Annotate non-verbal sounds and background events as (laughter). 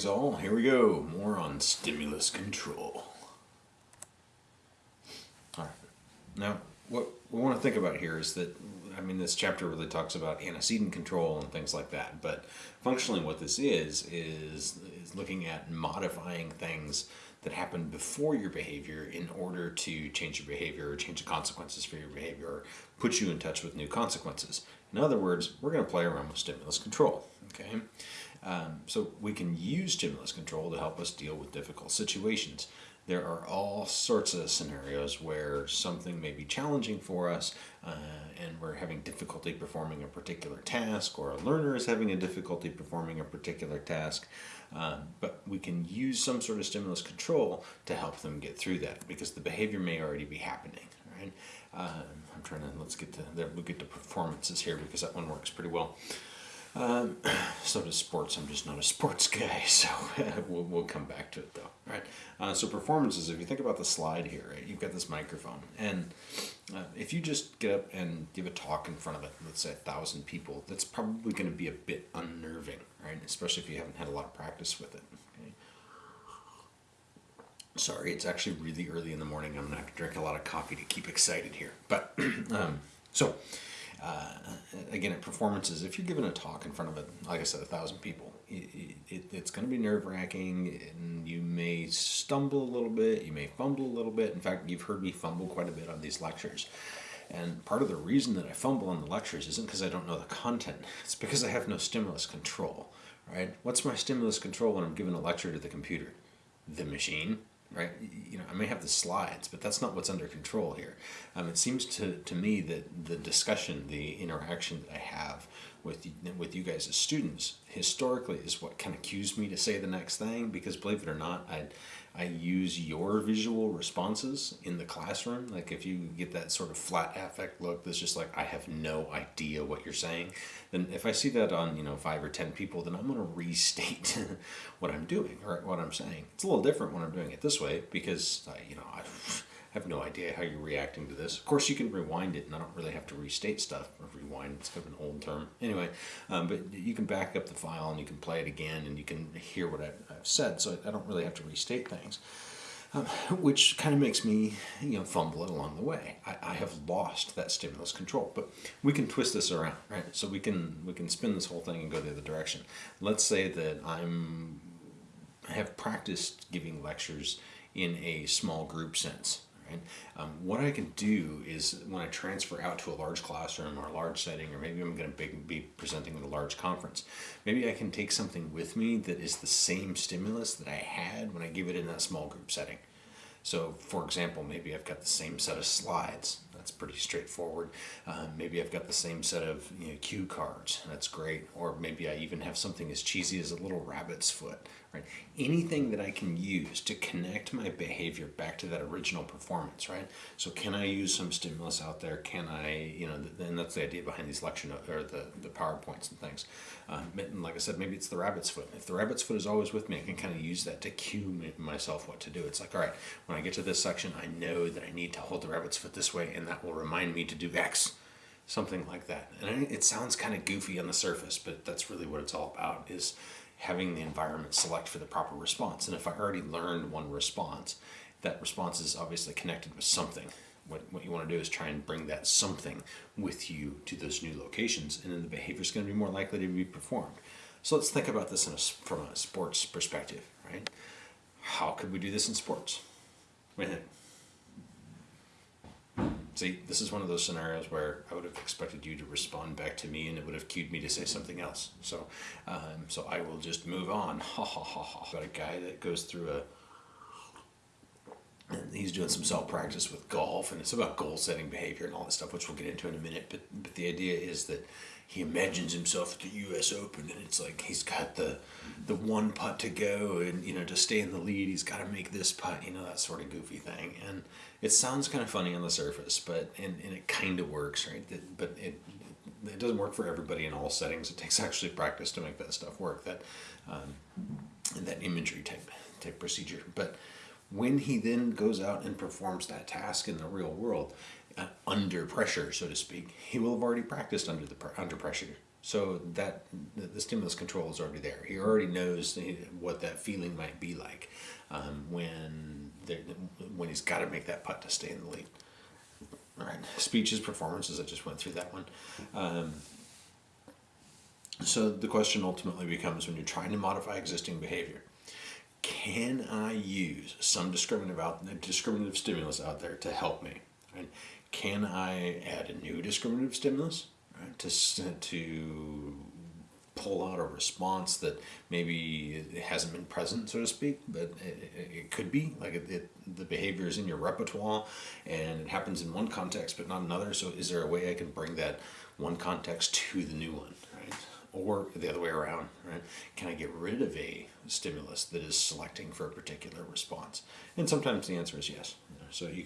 Greetings all, here we go, more on stimulus control. Alright, now what we want to think about here is that, I mean this chapter really talks about antecedent control and things like that, but functionally what this is, is, is looking at modifying things that happen before your behavior in order to change your behavior or change the consequences for your behavior or put you in touch with new consequences. In other words, we're going to play around with stimulus control, okay? Um, so we can use stimulus control to help us deal with difficult situations. There are all sorts of scenarios where something may be challenging for us uh, and we're having difficulty performing a particular task or a learner is having a difficulty performing a particular task. Um, but we can use some sort of stimulus control to help them get through that because the behavior may already be happening. Right? Um, I'm trying to, let's get to, we'll get to performances here because that one works pretty well. Um, (clears throat) so does sports. I'm just not a sports guy, (laughs) so (laughs) we'll, we'll come back to it though. Right. Uh, so performances. If you think about the slide here, right, you've got this microphone, and uh, if you just get up and give a talk in front of it, let's say a thousand people, that's probably going to be a bit unnerving, right? Especially if you haven't had a lot of practice with it. Okay? Sorry, it's actually really early in the morning. I'm gonna have to drink a lot of coffee to keep excited here. But (clears throat) um, so uh, again, at performances, if you're giving a talk in front of, a, like I said, a thousand people, it, it, it's going to be nerve wracking and you may stumble a little bit, you may fumble a little bit. In fact, you've heard me fumble quite a bit on these lectures. And part of the reason that I fumble on the lectures isn't because I don't know the content, (laughs) it's because I have no stimulus control, right? What's my stimulus control when I'm giving a lecture to the computer? The machine, right? You know, I may have the slides, but that's not what's under control here. Um, it seems to, to me that the discussion, the interaction that I have with with you guys as students, historically is what kind of cues me to say the next thing, because believe it or not, I, I use your visual responses in the classroom. Like if you get that sort of flat affect look that's just like, I have no idea what you're saying, then if I see that on, you know, five or 10 people, then I'm going to restate (laughs) what I'm doing or what I'm saying. It's a little different when I'm doing it this way because, I, you know, I have no idea how you're reacting to this. Of course, you can rewind it and I don't really have to restate stuff. or Rewind, it's kind of an old term. Anyway, um, but you can back up the file and you can play it again and you can hear what I've, I've said. So I don't really have to restate things. Um, which kind of makes me, you know, fumble it along the way. I, I, have lost that stimulus control, but we can twist this around, right? So we can we can spin this whole thing and go the other direction. Let's say that I'm have practiced giving lectures in a small group sense, Right? Um, what I can do is when I transfer out to a large classroom or a large setting, or maybe I'm going to be presenting at a large conference, maybe I can take something with me that is the same stimulus that I had when I give it in that small group setting. So for example, maybe I've got the same set of slides. That's pretty straightforward. Uh, maybe I've got the same set of you know, cue cards. That's great. Or maybe I even have something as cheesy as a little rabbit's foot right? Anything that I can use to connect my behavior back to that original performance, right? So can I use some stimulus out there? Can I, you know, and that's the idea behind these lecture notes or the, the PowerPoints and things. Um, and like I said, maybe it's the rabbit's foot. If the rabbit's foot is always with me, I can kind of use that to cue myself what to do. It's like, all right, when I get to this section, I know that I need to hold the rabbit's foot this way and that will remind me to do X something like that. And it sounds kind of goofy on the surface, but that's really what it's all about is having the environment select for the proper response. And if I already learned one response, that response is obviously connected with something. What, what you want to do is try and bring that something with you to those new locations, and then the behavior is going to be more likely to be performed. So let's think about this a, from a sports perspective, right? How could we do this in sports? See, this is one of those scenarios where I would have expected you to respond back to me and it would have cued me to say something else. So, um, so I will just move on. (laughs) Ha ha ha ha. Got a guy that goes through a, and he's doing some self practice with golf and it's about goal setting behavior and all that stuff, which we'll get into in a minute. But, but the idea is that he imagines himself at the U.S. Open, and it's like he's got the the one putt to go, and you know to stay in the lead, he's got to make this putt, you know that sort of goofy thing. And it sounds kind of funny on the surface, but and, and it kind of works, right? But it it doesn't work for everybody in all settings. It takes actually practice to make that stuff work. That um, that imagery type type procedure, but when he then goes out and performs that task in the real world, uh, under pressure, so to speak, he will have already practiced under the under pressure, So that the, the stimulus control is already there. He already knows what that feeling might be like um, when when he's got to make that putt to stay in the lead. All right, speeches, performances. I just went through that one. Um, so the question ultimately becomes when you're trying to modify existing behavior, can I use some discriminative out discriminative stimulus out there to help me? Right? Can I add a new discriminative stimulus right? to to pull out a response that maybe hasn't been present, so to speak, but it, it, it could be like it, it, the behavior is in your repertoire and it happens in one context but not another. So is there a way I can bring that one context to the new one? Or the other way around, right? Can I get rid of a stimulus that is selecting for a particular response? And sometimes the answer is yes. So you.